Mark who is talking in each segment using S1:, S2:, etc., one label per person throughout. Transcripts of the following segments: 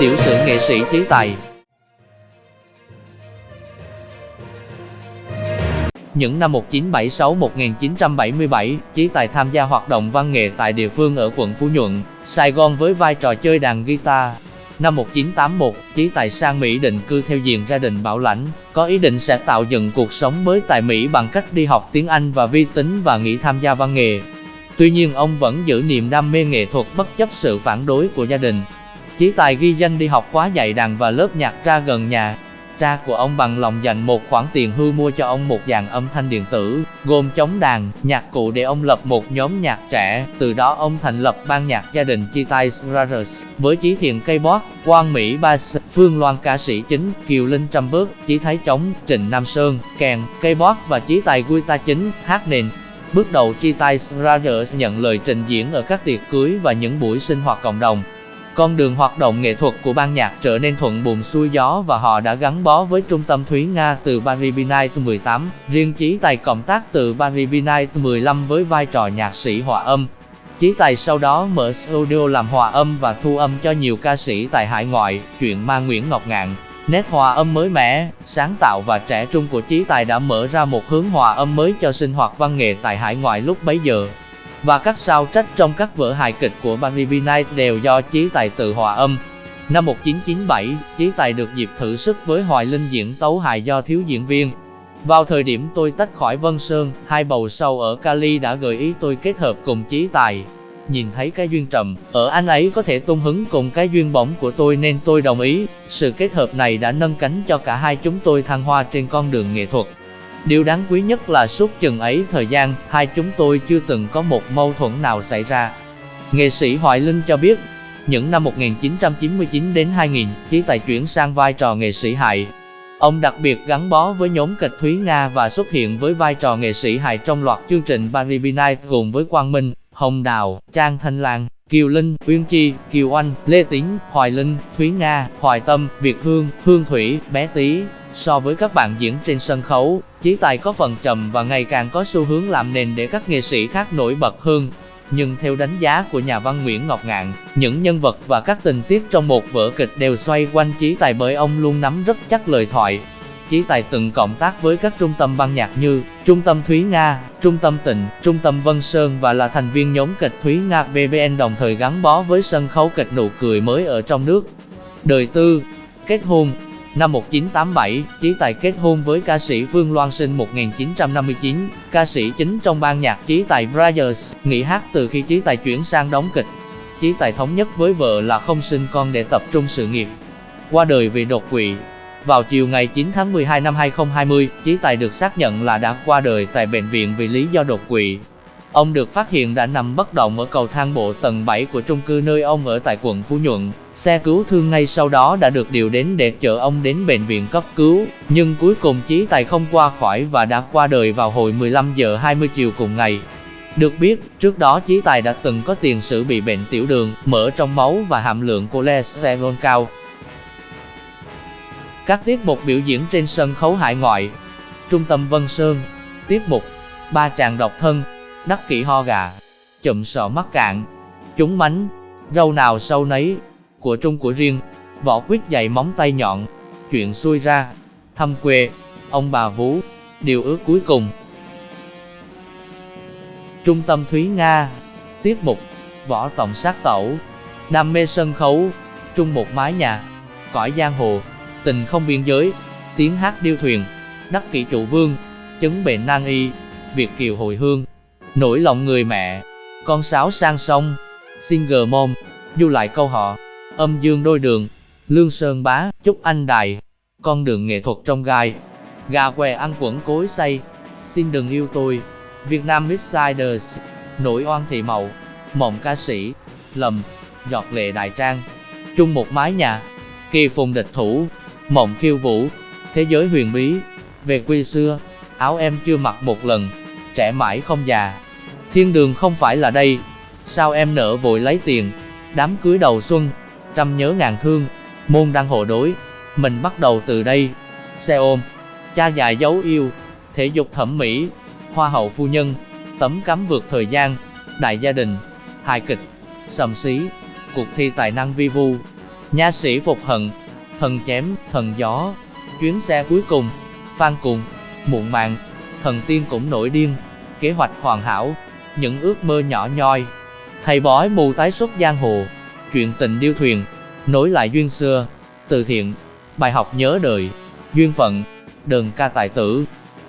S1: tiểu sử nghệ sĩ trí Tài Những năm 1976-1977, Chí Tài tham gia hoạt động văn nghệ tại địa phương ở quận Phú Nhuận, Sài Gòn với vai trò chơi đàn guitar. Năm 1981, Chí Tài sang Mỹ định cư theo diện gia đình bảo lãnh, có ý định sẽ tạo dựng cuộc sống mới tại Mỹ bằng cách đi học tiếng Anh và vi tính và nghỉ tham gia văn nghệ. Tuy nhiên ông vẫn giữ niềm đam mê nghệ thuật bất chấp sự phản đối của gia đình. Chí Tài ghi danh đi học khóa dạy đàn và lớp nhạc ra gần nhà, cha của ông bằng lòng dành một khoản tiền hưu mua cho ông một dàn âm thanh điện tử, gồm chống đàn, nhạc cụ để ông lập một nhóm nhạc trẻ. Từ đó ông thành lập ban nhạc gia đình Chi Tai Brothers, với Chí Thiện cây bót, Quang Mỹ bass, Phương Loan ca sĩ chính, Kiều Linh trăm bước, Chí Thái trống, Trịnh Nam Sơn, kèn, cây bót và Chí Tài guitar chính, hát nền. Bước đầu Chi Tai Brothers nhận lời trình diễn ở các tiệc cưới và những buổi sinh hoạt cộng đồng. Con đường hoạt động nghệ thuật của ban nhạc trở nên thuận buồm xuôi gió và họ đã gắn bó với trung tâm Thúy Nga từ Paris Night 18, riêng Chí Tài cộng tác từ Paris Night 15 với vai trò nhạc sĩ hòa âm. Chí Tài sau đó mở studio làm hòa âm và thu âm cho nhiều ca sĩ tại hải ngoại, chuyện ma Nguyễn Ngọc Ngạn. Nét hòa âm mới mẻ, sáng tạo và trẻ trung của Chí Tài đã mở ra một hướng hòa âm mới cho sinh hoạt văn nghệ tại hải ngoại lúc bấy giờ và các sao trách trong các vở hài kịch của Barry Knight đều do Chí Tài tự hòa âm. Năm 1997, Chí Tài được dịp thử sức với Hoài Linh diễn tấu hài do thiếu diễn viên. Vào thời điểm tôi tách khỏi Vân Sơn, hai bầu sâu ở Cali đã gợi ý tôi kết hợp cùng Chí Tài. Nhìn thấy cái duyên trầm, ở anh ấy có thể tung hứng cùng cái duyên bỗng của tôi nên tôi đồng ý. Sự kết hợp này đã nâng cánh cho cả hai chúng tôi thăng hoa trên con đường nghệ thuật. Điều đáng quý nhất là suốt chừng ấy thời gian, hai chúng tôi chưa từng có một mâu thuẫn nào xảy ra. Nghệ sĩ Hoài Linh cho biết, những năm 1999 đến 2000, Chí Tài chuyển sang vai trò nghệ sĩ hài. Ông đặc biệt gắn bó với nhóm kịch Thúy Nga và xuất hiện với vai trò nghệ sĩ hài trong loạt chương trình Paris Night gồm với Quang Minh, Hồng Đào, Trang Thanh Lan, Kiều Linh, Uyên Chi, Kiều Anh, Lê Tính, Hoài Linh, Thúy Nga, Hoài Tâm, Việt Hương, Hương Thủy, Bé Tý. So với các bạn diễn trên sân khấu, Chí Tài có phần trầm và ngày càng có xu hướng làm nền để các nghệ sĩ khác nổi bật hơn. Nhưng theo đánh giá của nhà văn Nguyễn Ngọc Ngạn, những nhân vật và các tình tiết trong một vở kịch đều xoay quanh Chí Tài bởi ông luôn nắm rất chắc lời thoại. Chí Tài từng cộng tác với các trung tâm ban nhạc như Trung tâm Thúy Nga, Trung tâm Tịnh, Trung tâm Vân Sơn và là thành viên nhóm kịch Thúy Nga BBN đồng thời gắn bó với sân khấu kịch nụ cười mới ở trong nước. Đời tư, kết hôn, Năm 1987, Chí Tài kết hôn với ca sĩ Phương Loan sinh 1959, ca sĩ chính trong ban nhạc Chí Tài Brothers, nghỉ hát từ khi Chí Tài chuyển sang đóng kịch. Chí Tài thống nhất với vợ là không sinh con để tập trung sự nghiệp. Qua đời vì đột quỵ. Vào chiều ngày 9 tháng 12 năm 2020, Chí Tài được xác nhận là đã qua đời tại bệnh viện vì lý do đột quỵ. Ông được phát hiện đã nằm bất động ở cầu thang bộ tầng 7 của trung cư nơi ông ở tại quận Phú Nhuận. Xe cứu thương ngay sau đó đã được điều đến để chở ông đến bệnh viện cấp cứu, nhưng cuối cùng Chí Tài không qua khỏi và đã qua đời vào hồi 15 giờ 20 chiều cùng ngày. Được biết, trước đó Chí Tài đã từng có tiền sử bị bệnh tiểu đường, mỡ trong máu và hàm lượng cholesterol cao. Các tiết mục biểu diễn trên sân khấu hải ngoại Trung tâm Vân Sơn Tiết mục Ba chàng độc thân Đắc kỷ ho gà Chụm sọ mắt cạn Chúng mánh Râu nào sâu nấy của trung của riêng, võ quyết dạy móng tay nhọn, chuyện xuôi ra, thăm quê, ông bà vú, điều ước cuối cùng. Trung tâm Thúy Nga, tiết mục, võ tổng sát tẩu, đam mê sân khấu, trung một mái nhà, cõi giang hồ, tình không biên giới, tiếng hát điêu thuyền, đắc kỷ trụ vương, chứng bệnh nan y, Việt kiều hồi hương, nổi lòng người mẹ, con sáo sang sông, single mom, du lại câu họ âm dương đôi đường, lương sơn bá, chúc anh đài, con đường nghệ thuật trong gai, gà què ăn quẩn cối say, xin đừng yêu tôi, Việt Nam Midsiders, nổi oan thị mậu, mộng ca sĩ, lầm, giọt lệ đại trang, chung một mái nhà, kỳ phùng địch thủ, mộng khiêu vũ, thế giới huyền bí, về quê xưa, áo em chưa mặc một lần, trẻ mãi không già, thiên đường không phải là đây, sao em nỡ vội lấy tiền, đám cưới đầu xuân, trăm nhớ ngàn thương, môn đăng hộ đối, mình bắt đầu từ đây, xe ôm, cha già dấu yêu, thể dục thẩm mỹ, hoa hậu phu nhân, tấm cắm vượt thời gian, đại gia đình, hài kịch, sầm xí, cuộc thi tài năng vi vu, Nha sĩ phục hận, thần chém, thần gió, chuyến xe cuối cùng, phan cùng, muộn màng, thần tiên cũng nổi điên, kế hoạch hoàn hảo, những ước mơ nhỏ nhoi. Thầy bói mù tái xuất giang hồ, chuyện tình điêu thuyền, nối lại duyên xưa, từ thiện, bài học nhớ đời, duyên phận, đờn ca tài tử,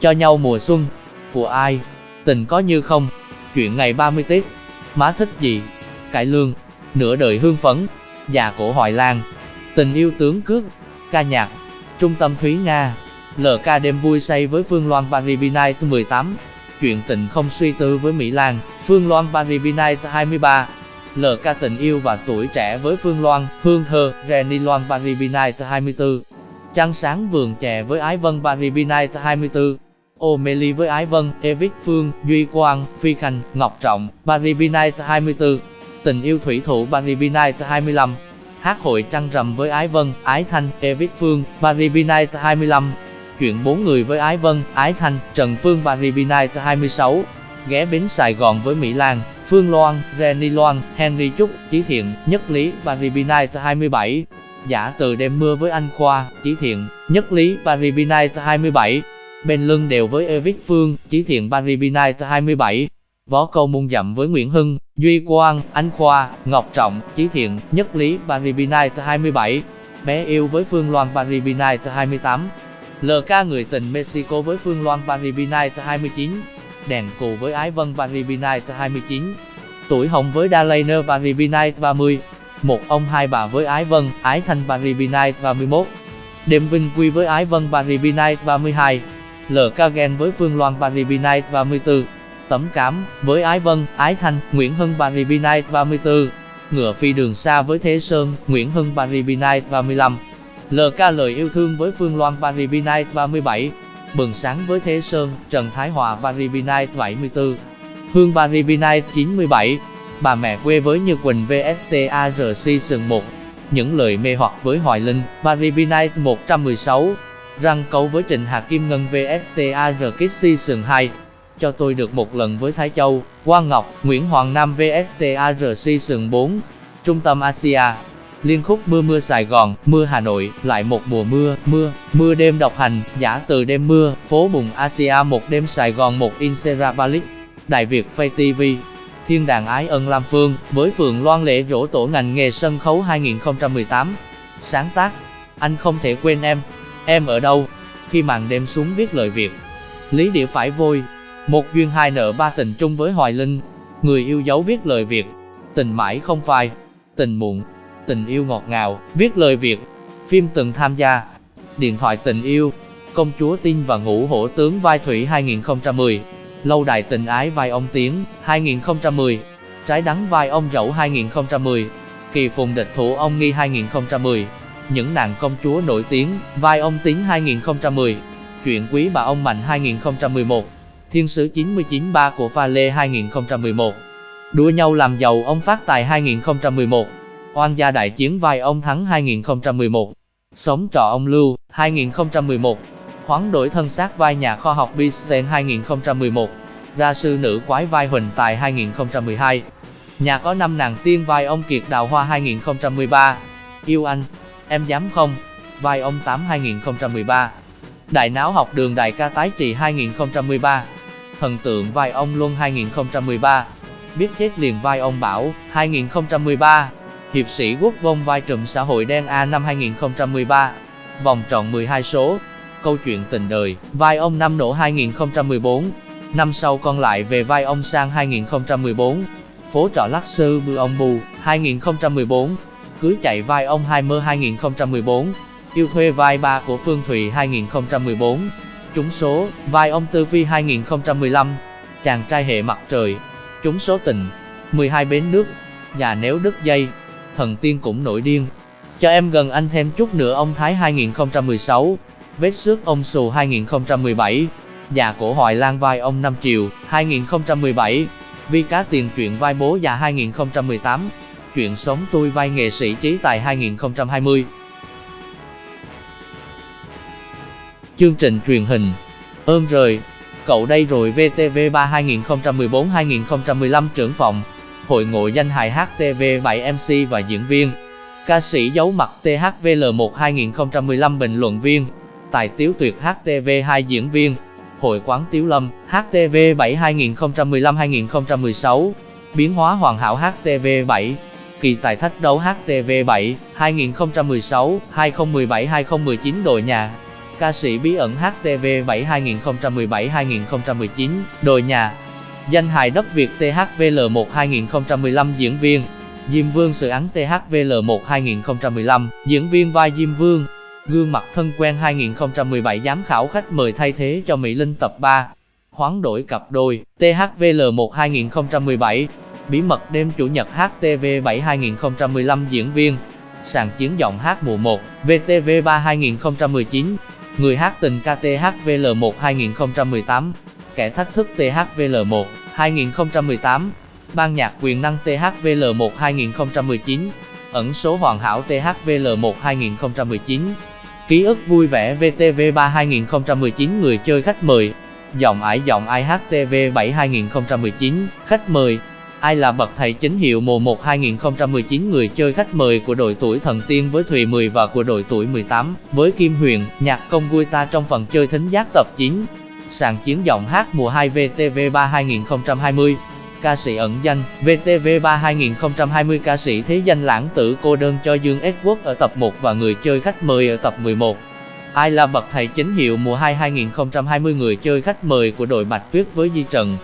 S1: cho nhau mùa xuân, của ai, tình có như không, chuyện ngày 30 Tết, má thích gì, cải lương, nửa đời hương phấn, già cổ hoài lang, tình yêu tướng cước, ca nhạc, trung tâm Thúy Nga, LK đêm vui say với Phương Loan Paris Night 18, chuyện tình không suy tư với Mỹ Lan, Phương Loan Paris Night 23, LK tình yêu và tuổi trẻ với Phương Loan, Hương Thơ, Jenny Loan Paribinite 24, Trăng sáng vườn chè với Ái Vân Paribinite 24, O'Meli với Ái Vân, Evic Phương, Duy Quang, Phi Khanh, Ngọc Trọng, Paribinite 24, Tình yêu thủy thủ Paribinite 25, Hát hội trăng rằm với Ái Vân, Ái Thanh, Evic Phương, Paribinite 25, Chuyện bốn người với Ái Vân, Ái Thanh, Trần Phương Paribinite 26, Ghé bến Sài Gòn với Mỹ Lan, Phương Loan, Jenny Loan, Henry Trúc, Chí Thiện, Nhất Lý, Paris Night 27, Giả từ đêm mưa với anh Khoa, Chí Thiện, Nhất Lý, Paris Night 27, bên lưng đều với Evic Phương, Chí Thiện Paris Night 27, Võ câu muôn dặm với Nguyễn Hưng, Duy Quang, Anh Khoa, Ngọc Trọng, Chí Thiện, Nhất Lý, Paris Night 27, Bé yêu với Phương Loan Paris Night 28, LK người tình Mexico với Phương Loan Paris Night 29, Đèn cù với Ái Vân Paris 29, Tuổi hồng với Dalainer Paris 30, Một ông hai bà với Ái Vân, Ái Thanh Paris 31, Đêm vinh quy với Ái Vân Paris 32, LK Gen với Phương Loan Paris 34, Tấm Cám, với Ái Vân, Ái Thanh, Nguyễn Hưng Paris 34, Ngựa Phi Đường Xa với Thế Sơn, Nguyễn Hưng Paris Night 35, LK Lời Yêu Thương với Phương Loan Paris 37, Bừng Sáng với Thế Sơn, Trần Thái Hòa Paris 74, Hương Paris 97, Bà Mẹ Quê với Như Quỳnh VSTARC sừng 1, Những Lời Mê Hoặc với Hoài Linh, Paris 116, Răng Cấu với Trịnh Hà Kim Ngân VSTAR Kids Season 2, cho tôi được một lần với Thái Châu, Quang Ngọc, Nguyễn Hoàng Nam VSTARC sừng 4, Trung tâm Asia, liên khúc Mưa Mưa Sài Gòn, Mưa Hà Nội, lại một mùa mưa, mưa, mưa đêm độc hành, giả từ đêm mưa, phố bùng Asia một đêm Sài Gòn một Inserabalic, Đại Việt Phay TV, Thiên đàng ái ân Lam Phương, với Phường Loan lễ rỗ tổ ngành nghề sân khấu 2018. Sáng tác, anh không thể quên em, em ở đâu, khi màn đêm xuống viết lời Việt. Lý địa phải vôi, một duyên hai nợ ba tình chung với Hoài Linh, người yêu dấu viết lời Việt, tình mãi không phai, tình muộn, tình yêu ngọt ngào, viết lời Việt, phim từng tham gia, điện thoại tình yêu, công chúa tin và ngũ hổ tướng vai thủy 2010, lâu đài tình ái vai ông Tiến 2010, trái đắng vai ông Dẫu 2010, kỳ phùng địch thủ ông Nghi 2010, những nàng công chúa nổi tiếng vai ông Tiến 2010, chuyện quý bà ông Mạnh 2011. Thiên sứ 993 của Pha Lê 2011 Đua nhau làm giàu ông Phát Tài 2011 Oan gia đại chiến vai ông Thắng 2011 Sống trọ ông Lưu 2011 Hoán đổi thân xác vai nhà khoa học Bisten 2011 Ra sư nữ quái vai Huỳnh Tài 2012 Nhà có năm nàng tiên vai ông Kiệt Đào Hoa 2013 Yêu anh, em dám không? Vai ông Tám 2013 Đại náo học đường đại ca tái trị 2013 Thần tượng vai ông Luân 2013 Biết chết liền vai ông Bảo 2013 Hiệp sĩ quốc vông vai trùm xã hội đen A năm 2013 Vòng tròn 12 số. Câu chuyện tình đời. Vai ông Năm nổ 2014 Năm sau còn lại về vai ông Sang 2014 Phố trọ Lắc Sư Bư ông Bù 2014 Cưới chạy vai ông Hai Mơ 2014 Yêu thuê vai ba của Phương Thụy 2014 Trúng số, vai ông Tư Phi 2015, chàng trai hệ mặt trời, trúng số tình, 12 bến nước, nhà nếu đứt dây, thần tiên cũng nổi điên. Cho em gần anh thêm chút nữa ông Thái 2016, vết xước ông sù 2017, già cổ Hoài Lan vai ông Năm Triều 2017, vi cá tiền chuyện vai bố già 2018, chuyện sống tôi vai nghệ sĩ trí tài 2020. Chương trình truyền hình Ơn rời Cậu đây rồi VTV3 2014-2015 trưởng phòng Hội ngộ danh hài HTV7 MC và diễn viên. Ca sĩ giấu mặt THVL1 2015 bình luận viên, tài tiếu tuyệt HTV2 diễn viên, hội quán Tiếu Lâm, HTV7 2015-2016, biến hóa hoàn hảo HTV7, kỳ tài thách đấu HTV7 2016-2017-2019 đội nhà, ca sĩ bí ẩn HTV7 2017-2019 đội nhà, danh hài đất Việt THVL1 2015 diễn viên, Diêm Vương sự án THVL1 2015, diễn viên vai Diêm Vương, gương mặt thân quen 2017 giám khảo khách mời thay thế cho Mỹ Linh tập 3, hoán đổi cặp đôi, THVL1 2017, bí mật đêm chủ nhật HTV7 2015 diễn viên, sàn chiến giọng hát mùa 1, VTV3 2019, người hát tình KTHVL1 2018, kẻ thách thức THVL1 2018, ban nhạc quyền năng THVL1 2019, ẩn số hoàn hảo THVL1 2019, ký ức vui vẻ VTV3 2019 người chơi khách mời, giọng ải giọng IHTV7 2019, khách mời, ai là bậc thầy chính hiệu mùa 1 2019 người chơi khách mời của đội tuổi thần tiên với Thùy 10 và của đội tuổi 18 với Kim Huyền, nhạc công vui ta trong phần chơi thính giác tập 9, sàn chiến giọng hát mùa 2 VTV3 2020 ca sĩ ẩn danh, VTV3 2020 ca sĩ thế danh lãng tử cô đơn cho Dương Edward ở tập 1 và người chơi khách mời ở tập 11. Ai là bậc thầy chính hiệu mùa 2 2020 người chơi khách mời của đội Bạch Tuyết với Di Trần,